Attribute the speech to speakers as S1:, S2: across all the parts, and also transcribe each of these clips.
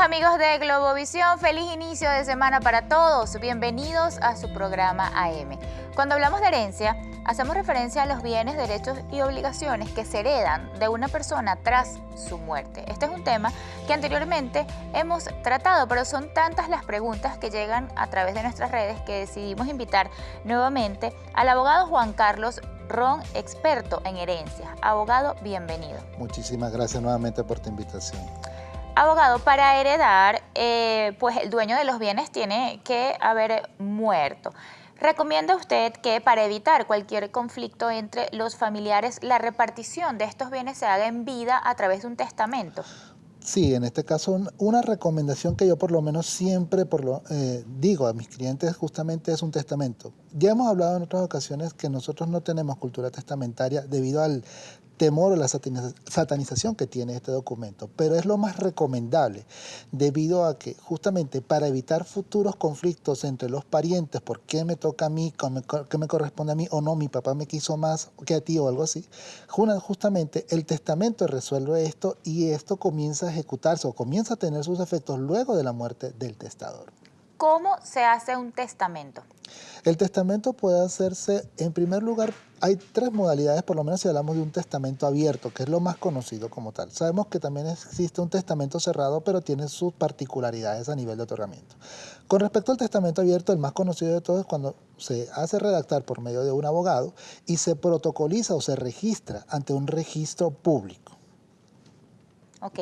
S1: amigos de Globovisión, feliz inicio de semana para todos. Bienvenidos a su programa AM. Cuando hablamos de herencia, hacemos referencia a los bienes, derechos y obligaciones que se heredan de una persona tras su muerte. Este es un tema que anteriormente hemos tratado, pero son tantas las preguntas que llegan a través de nuestras redes que decidimos invitar nuevamente al abogado Juan Carlos Ron, experto en herencias. Abogado, bienvenido.
S2: Muchísimas gracias nuevamente por tu invitación.
S1: Abogado, para heredar, eh, pues el dueño de los bienes tiene que haber muerto. ¿Recomienda usted que para evitar cualquier conflicto entre los familiares, la repartición de estos bienes se haga en vida a través de un testamento?
S2: Sí, en este caso una recomendación que yo por lo menos siempre por lo, eh, digo a mis clientes justamente es un testamento. Ya hemos hablado en otras ocasiones que nosotros no tenemos cultura testamentaria debido al temor o la satanización que tiene este documento, pero es lo más recomendable debido a que justamente para evitar futuros conflictos entre los parientes, por qué me toca a mí, qué me corresponde a mí o no, mi papá me quiso más que a ti o algo así, justamente el testamento resuelve esto y esto comienza a ejecutarse o comienza a tener sus efectos luego de la muerte del testador.
S1: ¿Cómo se hace un testamento?
S2: El testamento puede hacerse, en primer lugar, hay tres modalidades, por lo menos si hablamos de un testamento abierto, que es lo más conocido como tal. Sabemos que también existe un testamento cerrado, pero tiene sus particularidades a nivel de otorgamiento. Con respecto al testamento abierto, el más conocido de todos es cuando se hace redactar por medio de un abogado y se protocoliza o se registra ante un registro público.
S1: Ok.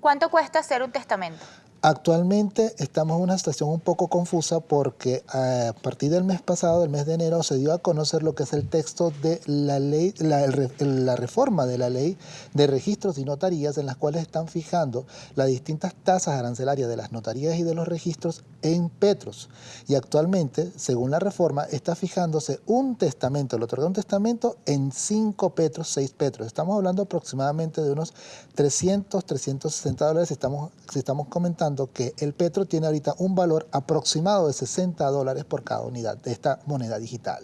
S1: ¿Cuánto cuesta hacer un testamento?
S2: Actualmente estamos en una situación un poco confusa porque a partir del mes pasado, del mes de enero, se dio a conocer lo que es el texto de la ley, la, la, reforma de la ley de registros y notarías en las cuales están fijando las distintas tasas arancelarias de las notarías y de los registros en petros. Y actualmente, según la reforma, está fijándose un testamento, el otorga un testamento en 5 petros, 6 petros. Estamos hablando aproximadamente de unos 300, 360 dólares, estamos, si estamos comentando que el petro tiene ahorita un valor aproximado de 60 dólares por cada unidad de esta moneda digital.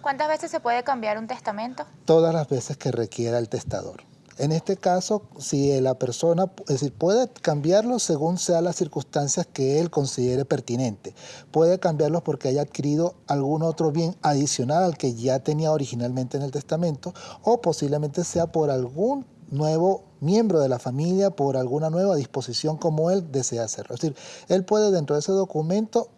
S1: ¿Cuántas veces se puede cambiar un testamento?
S2: Todas las veces que requiera el testador. En este caso, si la persona, es decir, puede cambiarlo según sean las circunstancias que él considere pertinente. Puede cambiarlo porque haya adquirido algún otro bien adicional al que ya tenía originalmente en el testamento o posiblemente sea por algún nuevo miembro de la familia por alguna nueva disposición como él desea hacerlo. Es decir, él puede dentro de ese documento,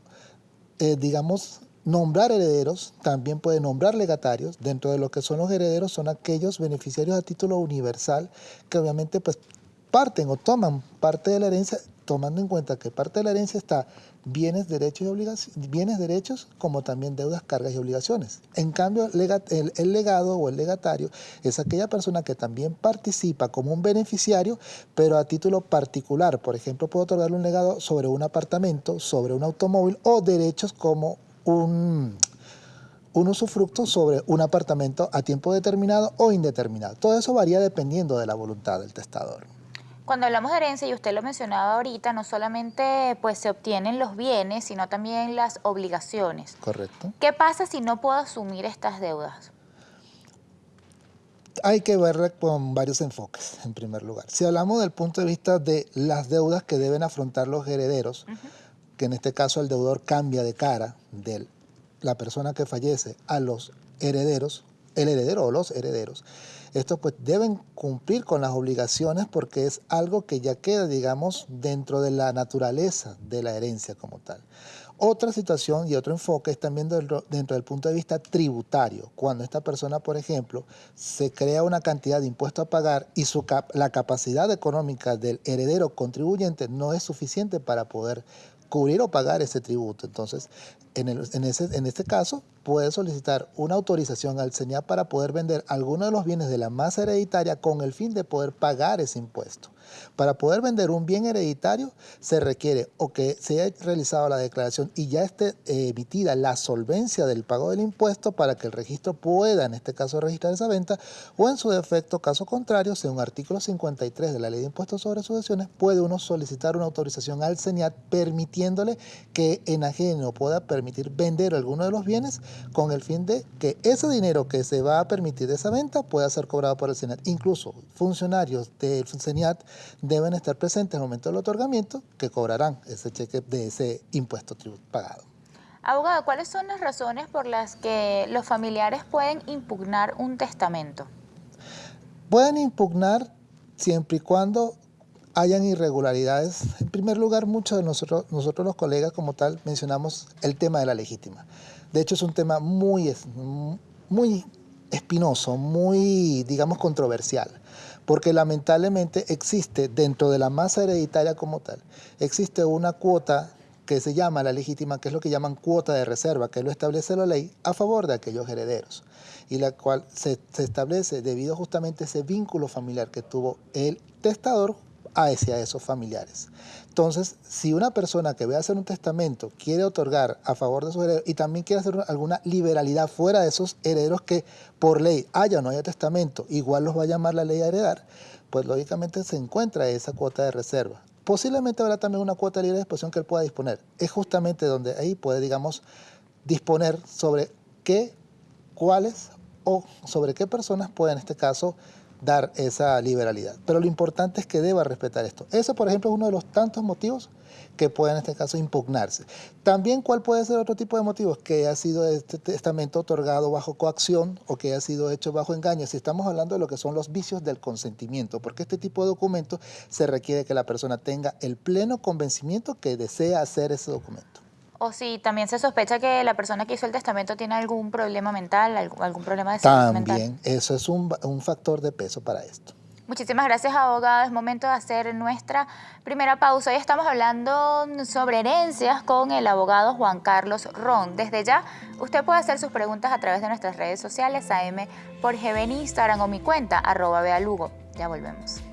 S2: eh, digamos, nombrar herederos, también puede nombrar legatarios. Dentro de lo que son los herederos son aquellos beneficiarios a título universal que obviamente pues parten o toman parte de la herencia tomando en cuenta que parte de la herencia está bienes, derechos y obligaciones, bienes, derechos, como también deudas, cargas y obligaciones. En cambio, el, legado o el legatario es aquella persona que también participa como un beneficiario, pero a título particular. Por ejemplo, puedo otorgarle un legado sobre un apartamento, sobre un automóvil o derechos como un, un usufructo sobre un apartamento a tiempo determinado o indeterminado. Todo eso varía dependiendo de la voluntad del testador.
S1: Cuando hablamos de herencia, y usted lo mencionaba ahorita, no solamente pues, se obtienen los bienes, sino también las obligaciones.
S2: Correcto.
S1: ¿Qué pasa si no puedo asumir estas deudas?
S2: Hay que verla con varios enfoques, en primer lugar. Si hablamos del punto de vista de las deudas que deben afrontar los herederos, que en este caso el deudor cambia de cara de la persona que fallece a los herederos, el heredero o los herederos, estos pues deben cumplir con las obligaciones porque es algo que ya queda, digamos, dentro de la naturaleza de la herencia como tal. Otra situación y otro enfoque es también dentro, del punto de vista tributario. Cuando esta persona, por ejemplo, se crea una cantidad de impuesto a pagar y su la capacidad económica del heredero contribuyente no es suficiente para poder cubrir o pagar ese tributo. Entonces, en, en, ese, en este caso, puede solicitar una autorización al SENIAP para poder vender alguno de los bienes de la masa hereditaria con el fin de poder pagar ese impuesto. Para poder vender un bien hereditario se requiere o que se haya realizado la declaración y ya esté eh, emitida la solvencia del pago del impuesto para que el registro pueda, en este caso, registrar esa venta o en su defecto, caso contrario, según artículo 53 de la Ley de Impuestos sobre Sucesiones, puede uno solicitar una autorización al SENIAT permitiéndole que en ajeno pueda permitir vender alguno de los bienes con el fin de que ese dinero que se va a permitir de esa venta pueda ser cobrado por el CENIAT. Incluso funcionarios del CENIAT deben estar presentes en el momento del otorgamiento que cobrarán ese cheque de ese impuesto pagado.
S1: Abogado, ¿cuáles son las razones por las que los familiares pueden impugnar un testamento?
S2: Pueden impugnar siempre y cuando hayan irregularidades. En primer lugar, muchos de nosotros, nosotros los colegas como tal mencionamos el tema de la legítima. De hecho, es un tema muy, muy espinoso, muy, digamos, controversial, porque lamentablemente existe dentro de la masa hereditaria como tal, existe una cuota que se llama la legítima, que es lo que llaman cuota de reserva, que lo establece la ley a favor de aquellos herederos, y la cual se, se establece debido justamente a ese vínculo familiar que tuvo el testador hacia esos familiares. Entonces, si una persona que ve a hacer un testamento quiere otorgar a favor de sus herederos y también quiere hacer alguna liberalidad fuera de esos herederos que por ley haya o no haya testamento, igual los va a llamar la ley a heredar, pues lógicamente se encuentra esa cuota de reserva. Posiblemente habrá también una cuota de libre disposición que él pueda disponer. Es justamente donde ahí puede, digamos, disponer sobre qué, cuáles o sobre qué personas puede en este caso dar esa liberalidad. Pero lo importante es que deba respetar esto. Eso, por ejemplo, es uno de los tantos motivos que puede en este caso impugnarse. También, ¿cuál puede ser otro tipo de motivos? Que haya sido este testamento otorgado bajo coacción o que haya sido hecho bajo engaño. Si estamos hablando de lo que son los vicios del consentimiento, porque este tipo de documento se requiere que la persona tenga el pleno convencimiento que desea hacer ese documento.
S1: O si también se sospecha que la persona que hizo el testamento tiene algún problema mental, algún problema de salud
S2: mental. También, eso es un, un factor de peso para esto.
S1: Muchísimas gracias, abogado. Es momento de hacer nuestra primera pausa. Hoy estamos hablando sobre herencias con el abogado Juan Carlos Ron. Desde ya, usted puede hacer sus preguntas a través de nuestras redes sociales, AM por GB en Instagram o mi cuenta, arroba Bealugo. Ya volvemos.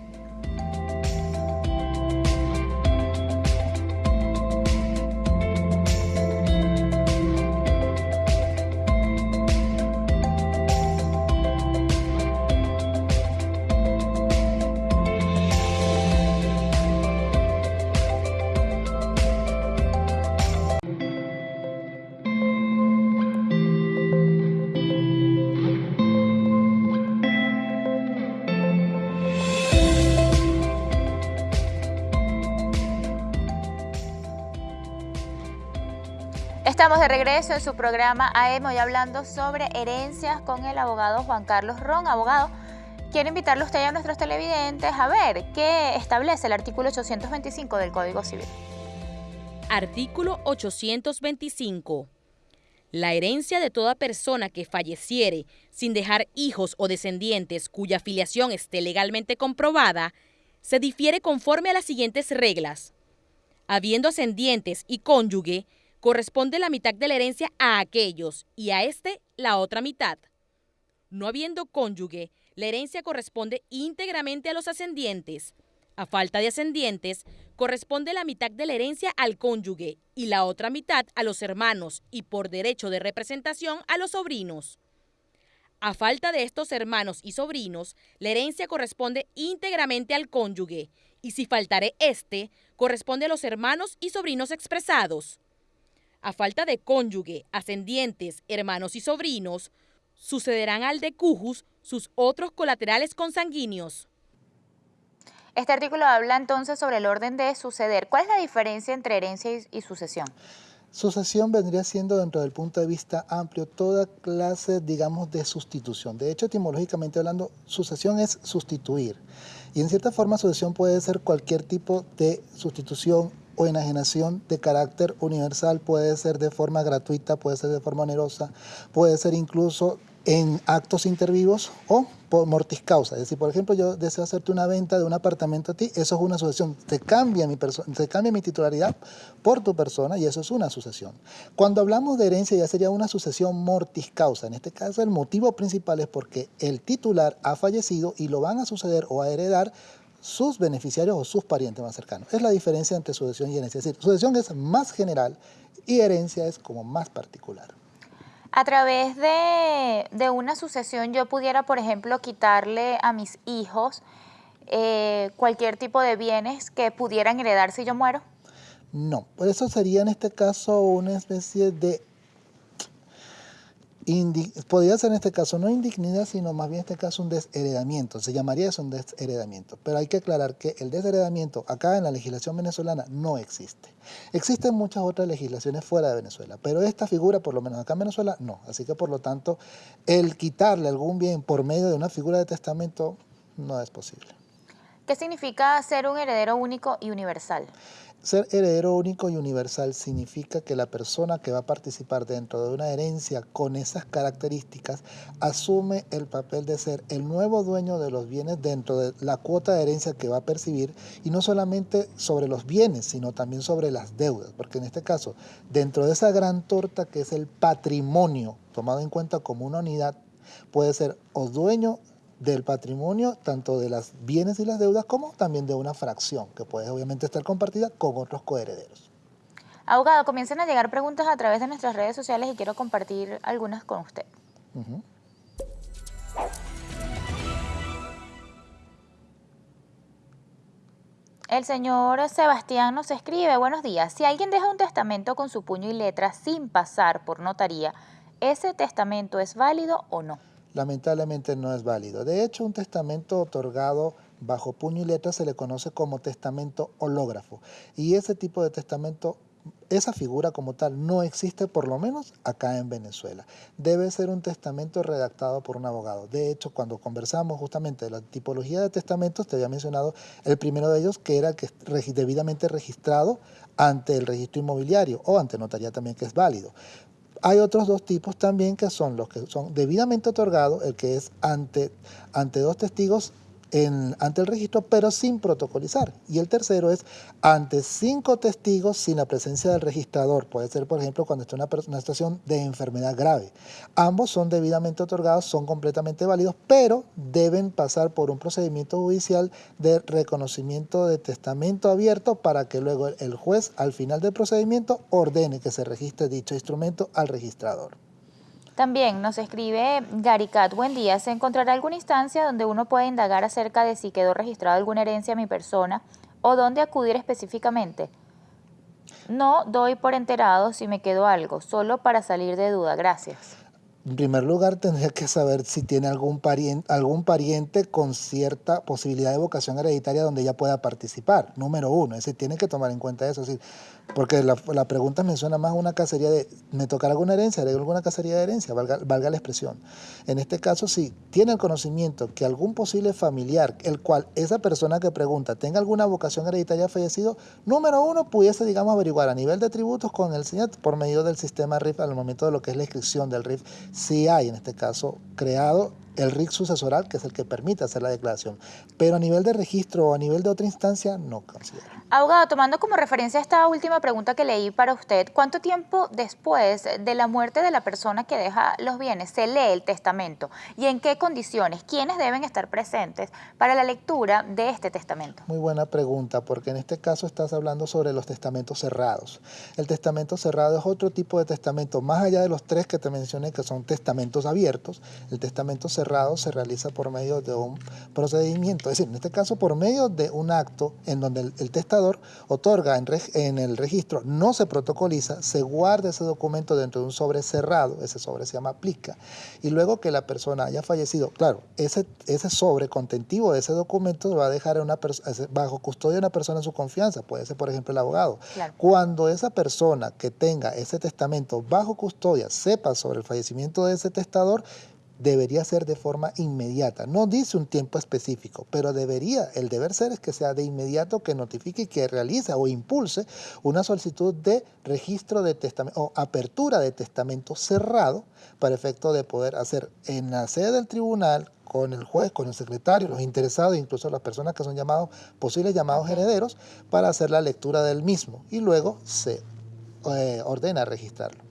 S1: Estamos de regreso en su programa AM, hoy hablando sobre herencias con el abogado Juan Carlos Ron. Abogado, quiero invitarle a usted y a nuestros televidentes a ver qué establece el artículo 825 del Código Civil.
S3: Artículo 825. La herencia de toda persona que falleciere sin dejar hijos o descendientes cuya filiación esté legalmente comprobada, se difiere conforme a las siguientes reglas. Habiendo ascendientes y cónyuge, corresponde la mitad de la herencia a aquellos y a este la otra mitad. No habiendo cónyuge, la herencia corresponde íntegramente a los ascendientes. A falta de ascendientes, corresponde la mitad de la herencia al cónyuge y la otra mitad a los hermanos y por derecho de representación a los sobrinos. A falta de estos hermanos y sobrinos, la herencia corresponde íntegramente al cónyuge y si faltare este, corresponde a los hermanos y sobrinos expresados. A falta de cónyuge, ascendientes, hermanos y sobrinos, sucederán al de Cujus sus otros colaterales consanguíneos.
S1: Este artículo habla entonces sobre el orden de suceder. ¿Cuál es la diferencia entre herencia y, sucesión?
S2: Sucesión vendría siendo, dentro del punto de vista amplio, toda clase, digamos, de sustitución. De hecho, etimológicamente hablando, sucesión es sustituir. Y en cierta forma, sucesión puede ser cualquier tipo de sustitución o enajenación de carácter universal puede ser de forma gratuita, puede ser de forma onerosa, puede ser incluso en actos intervivos o por mortis causa. Es decir, por ejemplo, yo deseo hacerte una venta de un apartamento a ti, eso es una sucesión. Te cambia mi, te cambia mi titularidad por tu persona y eso es una sucesión. Cuando hablamos de herencia ya sería una sucesión mortis causa. En este caso el motivo principal es porque el titular ha fallecido y lo van a suceder o a heredar sus beneficiarios o sus parientes más cercanos. Es la diferencia entre sucesión y herencia. Es decir, sucesión es más general y herencia es como más particular.
S1: A través de, una sucesión yo pudiera, por ejemplo, quitarle a mis hijos eh, cualquier tipo de bienes que pudieran heredar si yo muero.
S2: No, por eso sería en este caso una especie de podría ser en este caso no indignidad, sino más bien en este caso un desheredamiento. Se llamaría eso un desheredamiento. Pero hay que aclarar que el desheredamiento acá en la legislación venezolana no existe. Existen muchas otras legislaciones fuera de Venezuela, pero esta figura, por lo menos acá en Venezuela, no. Así que por lo tanto, el quitarle algún bien por medio de una figura de testamento no es posible.
S1: ¿Qué significa ser un heredero único y universal?
S2: Ser heredero único y universal significa que la persona que va a participar dentro de una herencia con esas características asume el papel de ser el nuevo dueño de los bienes dentro de la cuota de herencia que va a percibir y no solamente sobre los bienes, sino también sobre las deudas, porque en este caso, dentro de esa gran torta que es el patrimonio, tomado en cuenta como una unidad, puede ser o dueño del patrimonio, tanto de las bienes y las deudas, como también de una fracción, que puede obviamente estar compartida con otros coherederos.
S1: Abogado, comienzan a llegar preguntas a través de nuestras redes sociales y quiero compartir algunas con usted. El señor Sebastián nos escribe, buenos días, si alguien deja un testamento con su puño y letra sin pasar por notaría, ¿ese testamento es válido o no?
S2: Lamentablemente no es válido. De hecho, un testamento otorgado bajo puño y letra se le conoce como testamento hológrafo. Y ese tipo de testamento, esa figura como tal, no existe por lo menos acá en Venezuela. Debe ser un testamento redactado por un abogado. De hecho, cuando conversamos justamente de la tipología de testamentos, te había mencionado el primero de ellos, que era que debidamente registrado ante el registro inmobiliario o ante notaría también, que es válido. Hay otros dos tipos también que son los que son debidamente otorgados, el que es ante, ante dos testigos ante el registro, pero sin protocolizar. Y el tercero es ante cinco testigos sin la presencia del registrador. Puede ser, por ejemplo, cuando está una, una situación de enfermedad grave. Ambos son debidamente otorgados, son completamente válidos, pero deben pasar por un procedimiento judicial de reconocimiento de testamento abierto para que luego el juez, al final del procedimiento, ordene que se registre dicho instrumento al registrador.
S1: También nos escribe Garicat, buen día, ¿se encontrará alguna instancia donde uno pueda indagar acerca de si quedó registrada alguna herencia a mi persona o dónde acudir específicamente? No doy por enterado si me quedó algo, solo para salir de duda, gracias.
S2: En primer lugar, tendría que saber si tiene algún pariente, algún pariente con cierta posibilidad de vocación hereditaria donde ella pueda participar. Número uno, ese tiene que tomar en cuenta eso. Es decir, porque la, pregunta menciona más una cacería de, ¿me tocará alguna herencia? ¿Haré alguna cacería de herencia? Valga, valga, la expresión. En este caso, si tiene el conocimiento que algún posible familiar, el cual esa persona que pregunta tenga alguna vocación hereditaria fallecido, número uno, pudiese, digamos, averiguar a nivel de tributos con el SINAT por medio del sistema RIF al momento de lo que es la inscripción del RIF, si hay, en este caso, creado el RIC sucesoral, que es el que permite hacer la declaración. Pero a nivel de registro o a nivel de otra instancia, no considero.
S1: Abogado, tomando como referencia esta última pregunta que leí para usted, ¿cuánto tiempo después de la muerte de la persona que deja los bienes se lee el testamento? ¿Y en qué condiciones? ¿Quiénes deben estar presentes para la lectura de este testamento?
S2: Muy buena pregunta, porque en este caso estás hablando sobre los testamentos cerrados. El testamento cerrado es otro tipo de testamento, más allá de los tres que te mencioné, que son testamentos abiertos. El testamento cerrado cerrado se realiza por medio de un procedimiento, es decir, en este caso por medio de un acto en donde el, testador otorga en, en, el registro, no se protocoliza, se guarda ese documento dentro de un sobre cerrado, ese sobre se llama aplica, y luego que la persona haya fallecido, claro, ese, ese sobre contentivo de ese documento lo va a dejar una bajo custodia de una persona en su confianza, puede ser por ejemplo el abogado. Cuando esa persona que tenga ese testamento bajo custodia sepa sobre el fallecimiento de ese testador, debería ser de forma inmediata. No dice un tiempo específico, pero debería, el deber ser es que sea de inmediato que notifique y que realice o impulse una solicitud de registro de testamento o apertura de testamento cerrado para efecto de poder hacer en la sede del tribunal con el juez, con el secretario, los interesados, incluso las personas que son llamados, posibles llamados herederos, para hacer la lectura del mismo y luego se eh, ordena registrarlo.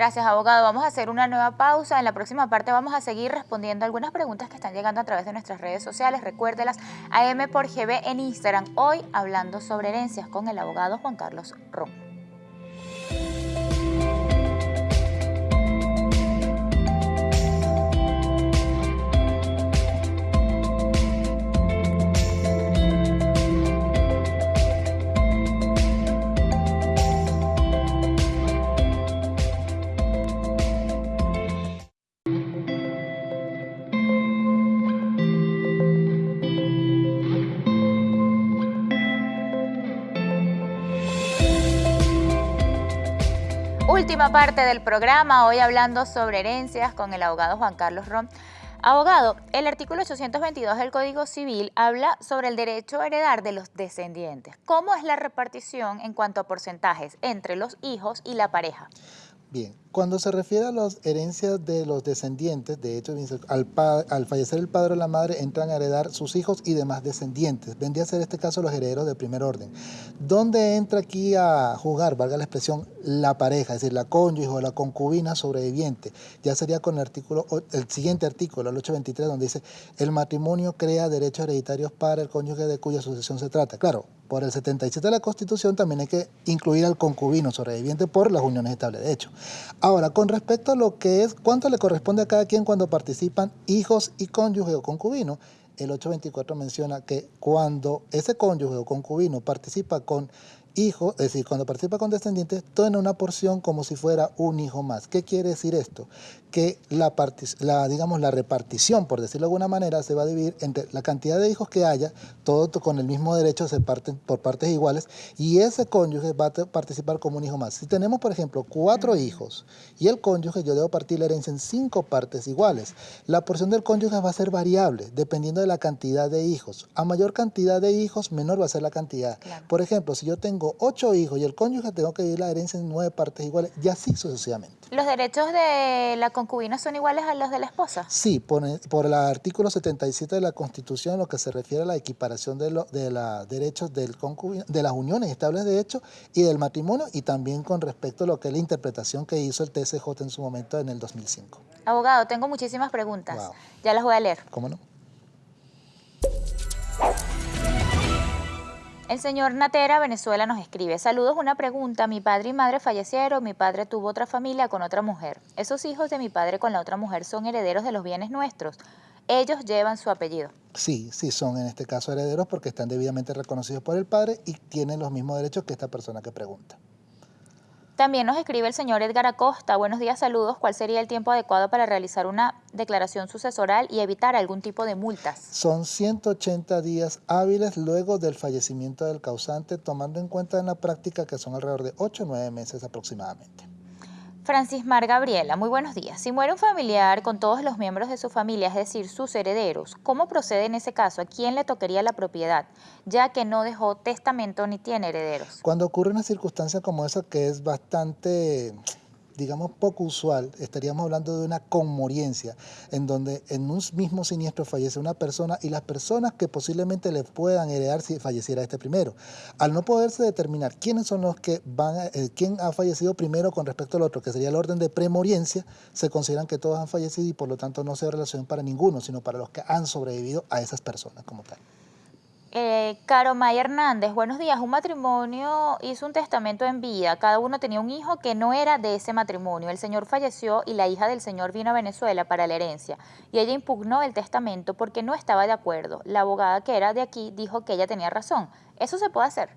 S1: Gracias, abogado. Vamos a hacer una nueva pausa. En la próxima parte vamos a seguir respondiendo algunas preguntas que están llegando a través de nuestras redes sociales. Recuérdelas, AM por GB en Instagram. Hoy hablando sobre herencias con el abogado Juan Carlos Ron. Última parte del programa, hoy hablando sobre herencias con el abogado Juan Carlos Rom. Abogado, el artículo 822 del Código Civil habla sobre el derecho a heredar de los descendientes. ¿Cómo es la repartición en cuanto a porcentajes entre los hijos y la pareja?
S2: Bien, cuando se refiere a las herencias de los descendientes, de hecho, al, al, fallecer el padre o la madre entran a heredar sus hijos y demás descendientes. Vendría a ser este caso los herederos de primer orden. ¿Dónde entra aquí a jugar, valga la expresión, la pareja, es decir, la cónyuge o la concubina sobreviviente? Ya sería con el, artículo, el siguiente artículo, el 823, donde dice, el matrimonio crea derechos hereditarios para el cónyuge de cuya sucesión se trata. Claro, por el 77 de la Constitución también hay que incluir al concubino sobreviviente por las uniones estables de hecho. Ahora, con respecto a lo que es, ¿cuánto le corresponde a cada quien cuando participan hijos y cónyuge o concubino? El 824 menciona que cuando ese cónyuge o concubino participa con hijo, es decir, cuando participa con descendientes, tiene una porción como si fuera un hijo más. ¿Qué quiere decir esto? Que la, la, digamos, la repartición, por decirlo de alguna manera, se va a dividir entre la cantidad de hijos que haya, todos con el mismo derecho se parten por partes iguales, y ese cónyuge va a participar como un hijo más. Si tenemos, por ejemplo, cuatro hijos y el cónyuge, yo debo partir la herencia en cinco partes iguales. La porción del cónyuge va a ser variable, dependiendo de la cantidad de hijos. A mayor cantidad de hijos, menor va a ser la cantidad. Por ejemplo, si yo tengo ocho hijos y el cónyuge tengo que dividir la herencia en nueve partes iguales y así sucesivamente.
S1: ¿Los derechos de la concubina son iguales a los de la esposa?
S2: Sí, por, el artículo 77 de la Constitución, lo que se refiere a la equiparación de, los derechos del concubino, de las uniones estables de hecho y del matrimonio y también con respecto a lo que es la interpretación que hizo el TSJ en su momento en el 2005.
S1: Abogado, tengo muchísimas preguntas. Ya las voy a leer.
S2: ¿Cómo no?
S1: El señor Natera, Venezuela, nos escribe, saludos, una pregunta, mi padre y madre fallecieron, mi padre tuvo otra familia con otra mujer. Esos hijos de mi padre con la otra mujer son herederos de los bienes nuestros. Ellos llevan su apellido.
S2: Sí, sí, son en este caso herederos porque están debidamente reconocidos por el padre y tienen los mismos derechos que esta persona que pregunta.
S1: También nos escribe el señor Edgar Acosta. Buenos días, saludos. ¿Cuál sería el tiempo adecuado para realizar una declaración sucesoral y evitar algún tipo de multas?
S2: Son 180 días hábiles luego del fallecimiento del causante, tomando en cuenta en la práctica que son alrededor de 8 o 9 meses aproximadamente.
S1: Francis Mar Gabriela, muy buenos días. Si muere un familiar con todos los miembros de su familia, es decir, sus herederos, ¿cómo procede en ese caso? ¿A quién le tocaría la propiedad? Ya que no dejó testamento ni tiene herederos.
S2: Cuando ocurre una circunstancia como esa que es bastante digamos, poco usual, estaríamos hablando de una conmoriencia, en donde en un mismo siniestro fallece una persona y las personas que posiblemente le puedan heredar si falleciera este primero. Al no poderse determinar quiénes son los que van, eh, quién ha fallecido primero con respecto al otro, que sería el orden de premoriencia, se consideran que todos han fallecido y por lo tanto no se relación para ninguno, sino para los que han sobrevivido a esas personas como tal.
S1: Eh, Caro May Hernández, buenos días. Un matrimonio hizo un testamento en vida. Cada uno tenía un hijo que no era de ese matrimonio. El señor falleció y la hija del señor vino a Venezuela para la herencia. Y ella impugnó el testamento porque no estaba de acuerdo. La abogada que era de aquí dijo que ella tenía razón. ¿Eso se puede hacer?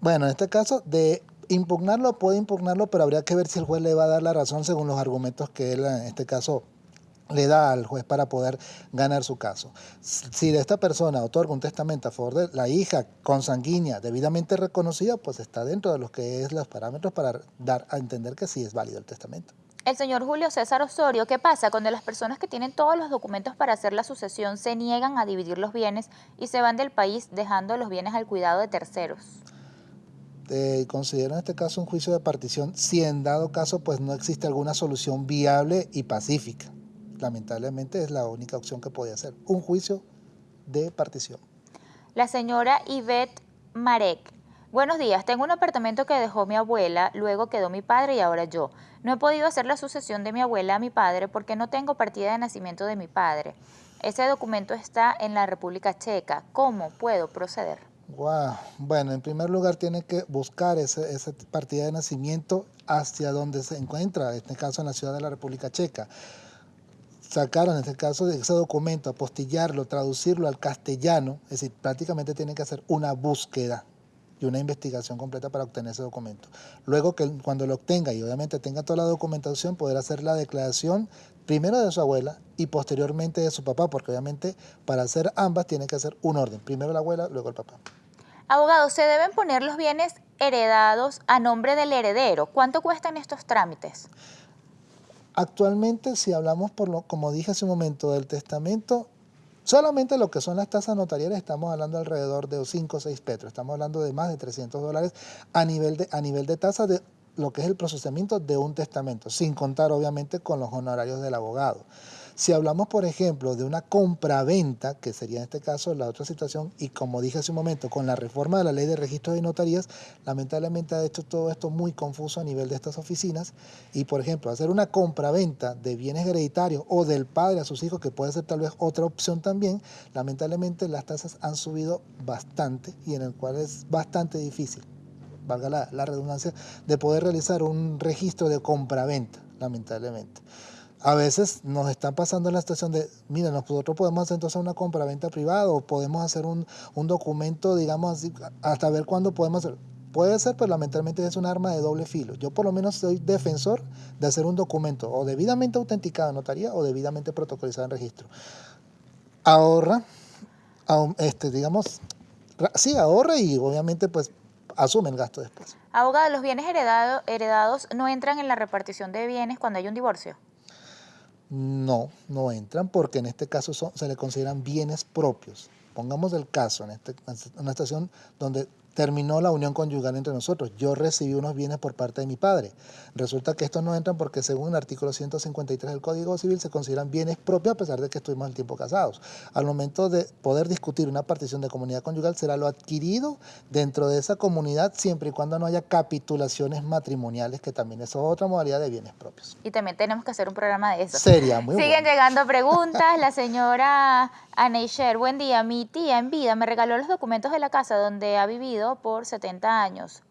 S2: Bueno, en este caso, de impugnarlo, puede impugnarlo, pero habría que ver si el juez le va a dar la razón según los argumentos que él, en este caso, le da al juez para poder ganar su caso. Si esta persona otorga un testamento a favor de la hija consanguínea debidamente reconocida, pues está dentro de los que es los parámetros para dar a entender que sí es válido el testamento.
S1: El señor Julio César Osorio, ¿qué pasa cuando las personas que tienen todos los documentos para hacer la sucesión se niegan a dividir los bienes y se van del país dejando los bienes al cuidado de terceros?
S2: Eh, considero en este caso un juicio de partición si en dado caso pues no existe alguna solución viable y pacífica lamentablemente es la única opción que podía hacer, un juicio de partición.
S1: La señora Yvette Marek. Buenos días, tengo un apartamento que dejó mi abuela, luego quedó mi padre y ahora yo. No he podido hacer la sucesión de mi abuela a mi padre porque no tengo partida de nacimiento de mi padre. Ese documento está en la República Checa. ¿Cómo puedo proceder?
S2: Wow. Bueno, en primer lugar tiene que buscar esa partida de nacimiento hacia donde se encuentra, en este caso en la ciudad de la República Checa sacar en este caso ese documento, apostillarlo, traducirlo al castellano, es decir, prácticamente tiene que hacer una búsqueda y una investigación completa para obtener ese documento. Luego que cuando lo obtenga y obviamente tenga toda la documentación, poder hacer la declaración primero de su abuela y posteriormente de su papá, porque obviamente para hacer ambas tiene que hacer un orden, primero la abuela, luego el papá.
S1: Abogado, ¿se deben poner los bienes heredados a nombre del heredero? ¿Cuánto cuestan estos trámites?
S2: Actualmente, si hablamos, por lo, como dije hace un momento, del testamento, Solamente lo que son las tasas notariales estamos hablando alrededor de 5 o 6 petros, estamos hablando de más de 300 dólares a nivel de, a nivel de tasa de lo que es el procesamiento de un testamento, sin contar obviamente con los honorarios del abogado. Si hablamos, por ejemplo, de una compra-venta, que sería en este caso la otra situación, y como dije hace un momento, con la reforma de la ley de registro de notarías, lamentablemente ha hecho todo esto muy confuso a nivel de estas oficinas. Y, por ejemplo, hacer una compra-venta de bienes hereditarios o del padre a sus hijos, que puede ser tal vez otra opción también, lamentablemente las tasas han subido bastante y en el cual es bastante difícil, valga la, redundancia, de poder realizar un registro de compra-venta, lamentablemente a veces nos están pasando en la situación de, mira, nosotros podemos hacer entonces una compra-venta privada o podemos hacer un, documento, digamos así, hasta ver cuándo podemos hacer. Puede ser, pero lamentablemente es un arma de doble filo. Yo por lo menos soy defensor de hacer un documento o debidamente autenticado en notaría o debidamente protocolizado en registro. Ahorra, este, digamos, sí, ahorra y obviamente pues asume el gasto después.
S1: Abogado, ¿los bienes heredados no entran en la repartición de bienes cuando hay un divorcio?
S2: No, no entran porque en este caso se le consideran bienes propios. Pongamos el caso, en, este, una estación donde terminó la unión conyugal entre nosotros. Yo recibí unos bienes por parte de mi padre. Resulta que estos no entran porque según el artículo 153 del Código Civil se consideran bienes propios a pesar de que estuvimos el tiempo casados. Al momento de poder discutir una partición de comunidad conyugal será lo adquirido dentro de esa comunidad siempre y cuando no haya capitulaciones matrimoniales, que también es otra modalidad de bienes propios.
S1: Y también tenemos que hacer un programa de eso.
S2: Sería muy
S1: Siguen llegando preguntas. La señora Aneisher, buen día. Mi tía en vida me regaló los documentos de la casa donde ha vivido por 70 años.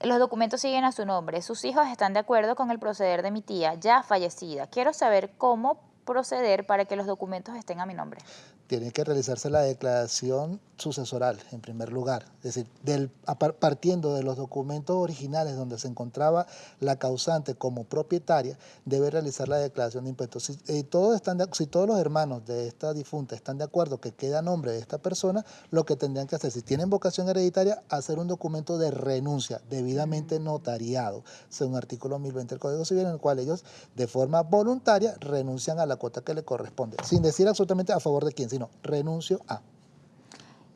S1: Los documentos siguen a su nombre. Sus hijos están de acuerdo con el proceder de mi tía, ya fallecida. Quiero saber cómo proceder para que los documentos estén a mi nombre.
S2: Tiene que realizarse la declaración sucesoral en primer lugar, es decir, del, partiendo de los documentos originales donde se encontraba la causante como propietaria, debe realizar la declaración de impuestos. Si, eh, todos, están si todos los hermanos de esta difunta están de acuerdo que queda nombre de esta persona, lo que tendrían que hacer, si tienen vocación hereditaria, hacer un documento de renuncia debidamente notariado, según artículo 1020 del Código Civil, en el cual ellos de forma voluntaria renuncian a la cuota que le corresponde, sin decir absolutamente a favor de quién, sino renuncio a.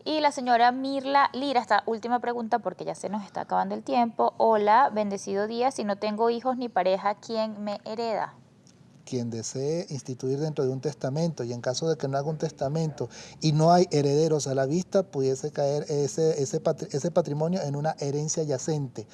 S1: Y la señora Mirla Lira, esta última pregunta porque ya se nos está acabando el tiempo. Hola, bendecido día, si no tengo hijos ni pareja, ¿quién me hereda?
S2: Quien desee instituir dentro de un testamento y en caso de que no haga un testamento y no hay herederos a la vista, pudiese caer ese, ese, ese patrimonio en una herencia yacente.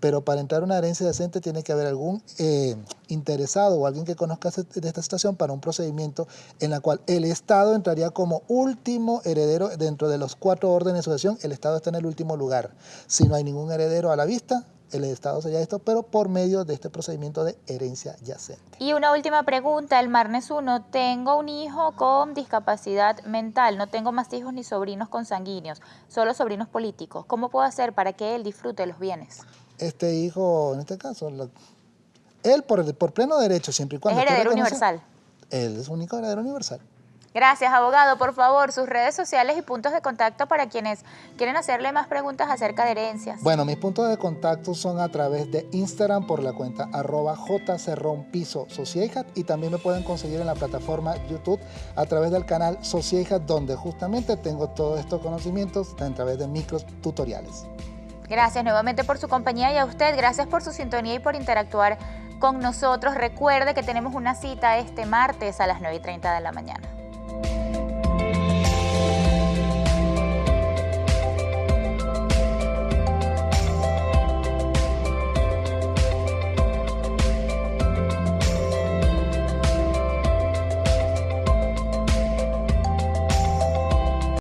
S2: Pero para entrar a una herencia yacente tiene que haber algún eh, interesado o alguien que conozca de esta situación para un procedimiento en la cual el Estado entraría como último heredero dentro de los cuatro órdenes de sucesión, el Estado está en el último lugar. Si no hay ningún heredero a la vista, el Estado sería esto, pero por medio de este procedimiento de herencia yacente.
S1: Y una última pregunta, el Marnes 1, tengo un hijo con discapacidad mental, no tengo más hijos ni sobrinos consanguíneos, solo sobrinos políticos. ¿Cómo puedo hacer para que él disfrute los bienes?
S2: Este hijo, en este caso, él por, por pleno derecho, siempre y cuando...
S1: Es heredero universal.
S2: Él es único heredero universal.
S1: Gracias, abogado. Por favor, sus redes sociales y puntos de contacto para quienes quieren hacerle más preguntas acerca de herencias.
S2: Bueno, mis puntos de contacto son a través de Instagram por la cuenta arroba jcerronpiso y también me pueden conseguir en la plataforma YouTube a través del canal Socieja donde justamente tengo todos estos conocimientos a través de micros tutoriales.
S1: Gracias nuevamente por su compañía y a usted, gracias por su sintonía y por interactuar con nosotros. Recuerde que tenemos una cita este martes a las 9 y 30 de la mañana.